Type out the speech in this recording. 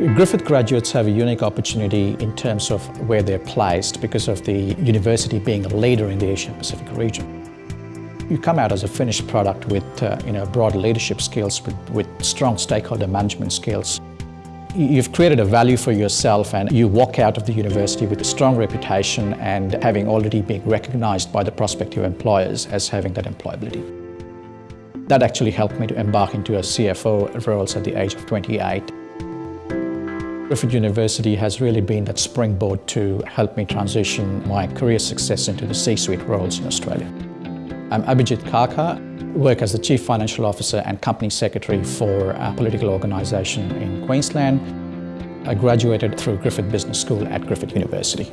Griffith graduates have a unique opportunity in terms of where they're placed because of the university being a leader in the Asian Pacific region. You come out as a finished product with uh, you know, broad leadership skills, with, with strong stakeholder management skills. You've created a value for yourself and you walk out of the university with a strong reputation and having already been recognized by the prospective employers as having that employability. That actually helped me to embark into a CFO roles at the age of 28. Griffith University has really been that springboard to help me transition my career success into the C-suite roles in Australia. I'm Abhijit Kaka, work as the Chief Financial Officer and Company Secretary for a political organisation in Queensland. I graduated through Griffith Business School at Griffith University.